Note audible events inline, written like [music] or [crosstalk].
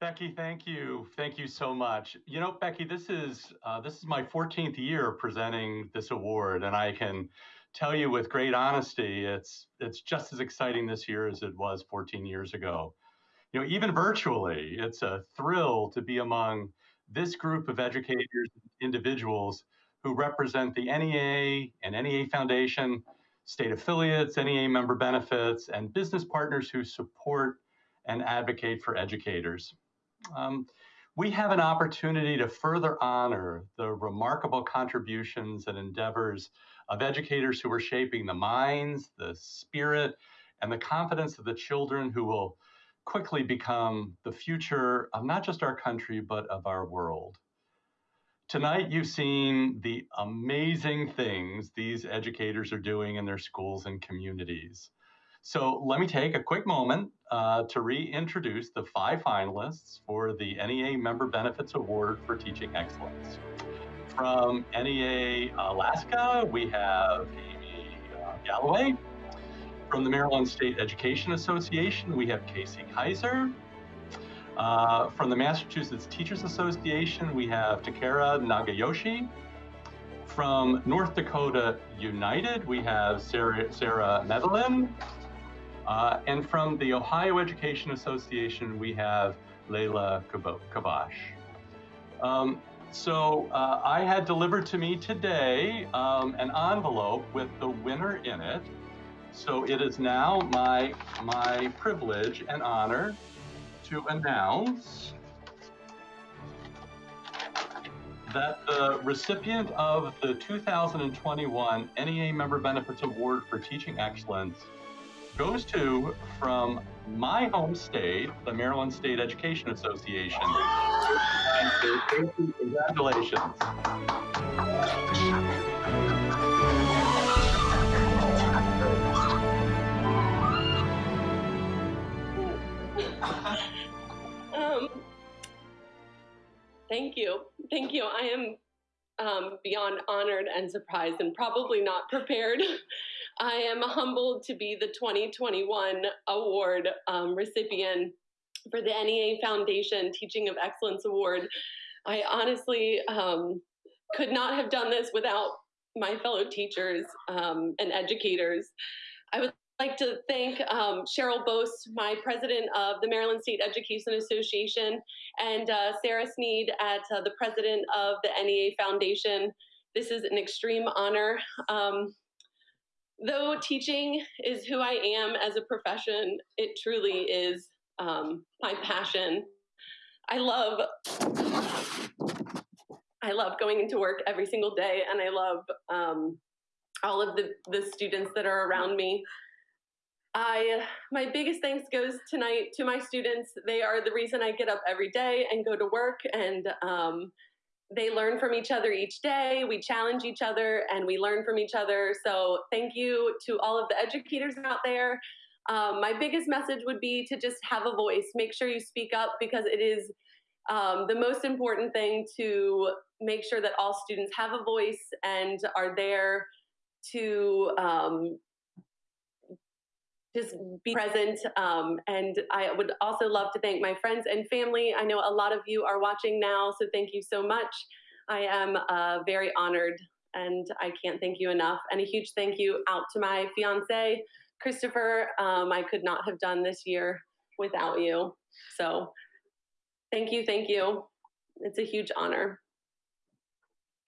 Becky, thank you. Thank you so much. You know, Becky, this is uh, this is my 14th year presenting this award, and I can tell you with great honesty, it's it's just as exciting this year as it was 14 years ago. You know, even virtually, it's a thrill to be among this group of educators, individuals who represent the NEA and NEA Foundation, state affiliates, NEA member benefits, and business partners who support and advocate for educators. Um, we have an opportunity to further honor the remarkable contributions and endeavors of educators who are shaping the minds, the spirit, and the confidence of the children who will quickly become the future of not just our country, but of our world. Tonight, you've seen the amazing things these educators are doing in their schools and communities. So let me take a quick moment uh, to reintroduce the five finalists for the NEA Member Benefits Award for Teaching Excellence. From NEA Alaska, we have Amy uh, Galloway. From the Maryland State Education Association, we have Casey Kaiser. Uh, from the Massachusetts Teachers Association, we have Takara Nagayoshi. From North Dakota United, we have Sarah, Sarah Medellin. Uh, and from the Ohio Education Association, we have Leila Kavash. Um, so uh, I had delivered to me today um, an envelope with the winner in it. So it is now my, my privilege and honor to announce that the recipient of the 2021 NEA Member Benefits Award for Teaching Excellence goes to from my home state, the Maryland State Education Association. Congratulations. um, thank you. Thank you. I am um, beyond honored and surprised and probably not prepared. [laughs] I am humbled to be the 2021 award um, recipient for the NEA Foundation Teaching of Excellence Award. I honestly um, could not have done this without my fellow teachers um, and educators. I would like to thank um, Cheryl Bost, my president of the Maryland State Education Association, and uh, Sara Sneed at uh, the president of the NEA Foundation. This is an extreme honor. Um, though teaching is who I am as a profession, it truly is um, my passion. I love I love going into work every single day, and I love um, all of the, the students that are around me. I my biggest thanks goes tonight to my students. They are the reason I get up every day and go to work, and um, they learn from each other each day. We challenge each other, and we learn from each other. So thank you to all of the educators out there. Um, my biggest message would be to just have a voice. Make sure you speak up because it is um, the most important thing to make sure that all students have a voice and are there to um, just be present. Um, and I would also love to thank my friends and family. I know a lot of you are watching now, so thank you so much. I am uh, very honored and I can't thank you enough. And a huge thank you out to my fiance, Christopher. Um, I could not have done this year without you. So thank you, thank you. It's a huge honor.